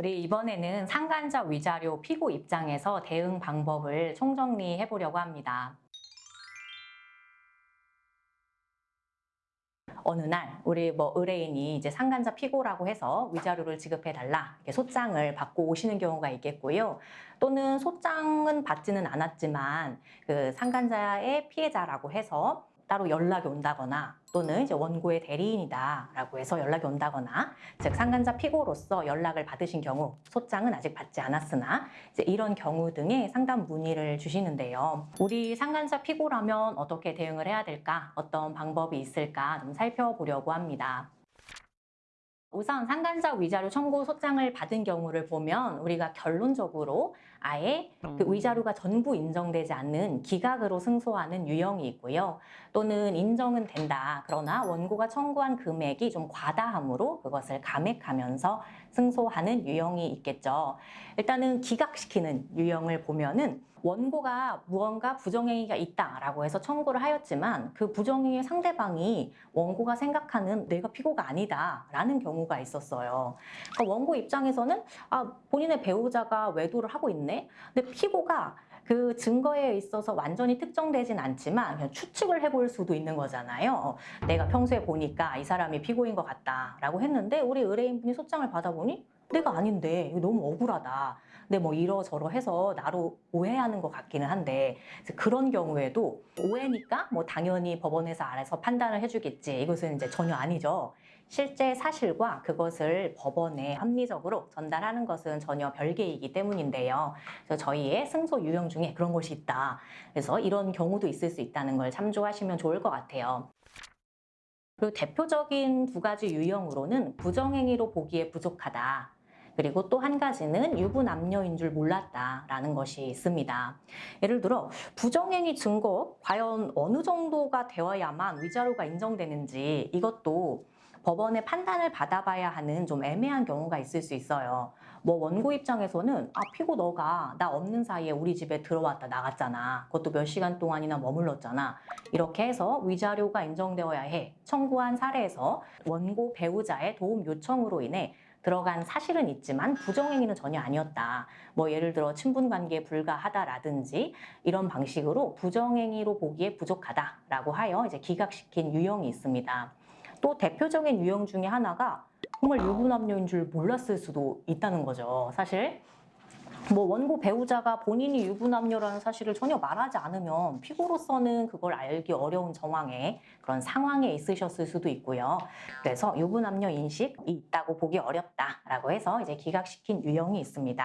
우리 이번에는 상간자 위자료 피고 입장에서 대응 방법을 총정리해 보려고 합니다. 어느 날 우리 뭐 의뢰인이 이제 상간자 피고라고 해서 위자료를 지급해 달라 이렇게 소장을 받고 오시는 경우가 있겠고요. 또는 소장은 받지는 않았지만 그 상간자의 피해자라고 해서 따로 연락이 온다거나 또는 이제 원고의 대리인이다 라고 해서 연락이 온다거나 즉 상간자 피고로서 연락을 받으신 경우 소장은 아직 받지 않았으나 이제 이런 경우 등의 상담 문의를 주시는데요. 우리 상간자 피고라면 어떻게 대응을 해야 될까? 어떤 방법이 있을까? 좀 살펴보려고 합니다. 우선 상간자 위자료 청구 소장을 받은 경우를 보면 우리가 결론적으로 아예 그 위자료가 전부 인정되지 않는 기각으로 승소하는 유형이 있고요. 또는 인정은 된다. 그러나 원고가 청구한 금액이 좀 과다함으로 그것을 감액하면서 승소하는 유형이 있겠죠. 일단은 기각시키는 유형을 보면은 원고가 무언가 부정행위가 있다라고 해서 청구를 하였지만 그 부정행위 상대방이 원고가 생각하는 내가 피고가 아니다라는 경우가 있었어요. 그러니까 원고 입장에서는 아 본인의 배우자가 외도를 하고 있네. 근데 피고가 그 증거에 있어서 완전히 특정되진 않지만 그냥 추측을 해볼 수도 있는 거잖아요. 내가 평소에 보니까 이 사람이 피고인 것 같다라고 했는데 우리 의뢰인분이 소장을 받아보니 내가 아닌데 너무 억울하다. 근데 뭐 이러저러 해서 나로 오해하는 것 같기는 한데 그런 경우에도 오해니까 뭐 당연히 법원에서 알아서 판단을 해주겠지. 이것은 이제 전혀 아니죠. 실제 사실과 그것을 법원에 합리적으로 전달하는 것은 전혀 별개이기 때문인데요. 그래서 저희의 승소 유형 중에 그런 것이 있다. 그래서 이런 경우도 있을 수 있다는 걸 참조하시면 좋을 것 같아요. 그리고 대표적인 두 가지 유형으로는 부정행위로 보기에 부족하다. 그리고 또 한 가지는 유부남녀인 줄 몰랐다라는 것이 있습니다. 예를 들어 부정행위 증거 과연 어느 정도가 되어야만 위자료가 인정되는지 이것도 법원의 판단을 받아봐야 하는 좀 애매한 경우가 있을 수 있어요. 뭐 원고 입장에서는 아 피고 너가 나 없는 사이에 우리 집에 들어왔다 나갔잖아. 그것도 몇 시간 동안이나 머물렀잖아. 이렇게 해서 위자료가 인정되어야 해. 청구한 사례에서 원고 배우자의 도움 요청으로 인해 들어간 사실은 있지만 부정행위는 전혀 아니었다. 뭐 예를 들어 친분관계에 불과하다라든지 이런 방식으로 부정행위로 보기에 부족하다라고 하여 이제 기각시킨 유형이 있습니다. 또 대표적인 유형 중에 하나가 정말 유부남녀인 줄 몰랐을 수도 있다는 거죠. 사실 뭐 원고 배우자가 본인이 유부남녀라는 사실을 전혀 말하지 않으면 피고로서는 그걸 알기 어려운 정황에 그런 상황에 있으셨을 수도 있고요. 그래서 유부남녀 인식이 있다고 보기 어렵다라고 해서 이제 기각시킨 유형이 있습니다.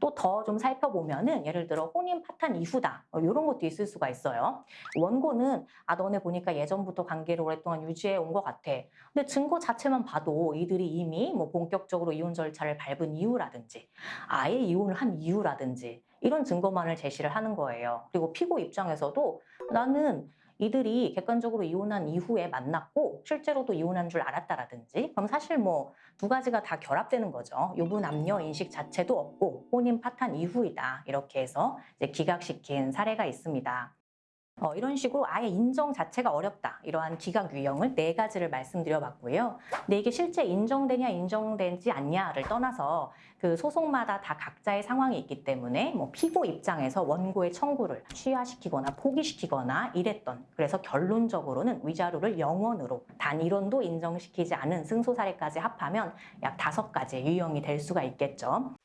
또 더 좀 살펴보면은 예를 들어 혼인 파탄 이후다 이런 어, 것도 있을 수가 있어요. 원고는 아 너네 보니까 예전부터 관계를 오랫동안 유지해 온 것 같아. 근데 증거 자체만 봐도 이들이 이미 뭐 본격적으로 이혼 절차를 밟은 이유라든지 아예 이혼을 한 이유라든지 이런 증거만을 제시를 하는 거예요. 그리고 피고 입장에서도 나는 이들이 객관적으로 이혼한 이후에 만났고 실제로도 이혼한 줄 알았다라든지 그럼 사실 뭐 두 가지가 다 결합되는 거죠. 유부남녀 인식 자체도 없고 혼인 파탄 이후이다 이렇게 해서 이제 기각시킨 사례가 있습니다. 어, 이런 식으로 아예 인정 자체가 어렵다. 이러한 기각 유형을 네 가지를 말씀드려 봤고요. 근데 이게 실제 인정되냐 인정되지 않냐를 떠나서 그 소송마다 다 각자의 상황이 있기 때문에 뭐 피고 입장에서 원고의 청구를 취하시키거나 포기시키거나 이랬던 그래서 결론적으로는 위자료를 영원으로 단일원도 인정시키지 않은 승소 사례까지 합하면 약 다섯 가지 유형이 될 수가 있겠죠.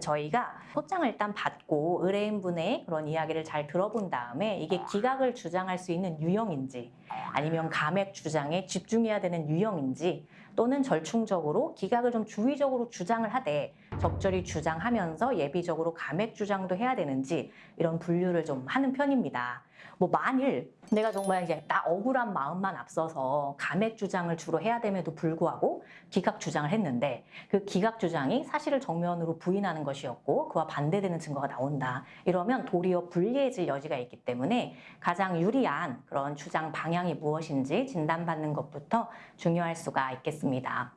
저희가 소장을 일단 받고 의뢰인분의 그런 이야기를 잘 들어본 다음에 이게 기각을 주장할 수 있는 유형인지 아니면 감액 주장에 집중해야 되는 유형인지 또는 절충적으로 기각을 좀 주의적으로 주장을 하되 적절히 주장하면서 예비적으로 감액 주장도 해야 되는지 이런 분류를 좀 하는 편입니다. 뭐 만일 내가 정말 이제 나 억울한 마음만 앞서서 감액 주장을 주로 해야 됨에도 불구하고 기각 주장을 했는데 그 기각 주장이 사실을 정면으로 부인하는 것이었고 그와 반대되는 증거가 나온다. 이러면 도리어 불리해질 여지가 있기 때문에 가장 유리한 그런 주장 방향이 무엇인지 진단받는 것부터 중요할 수가 있겠습니다.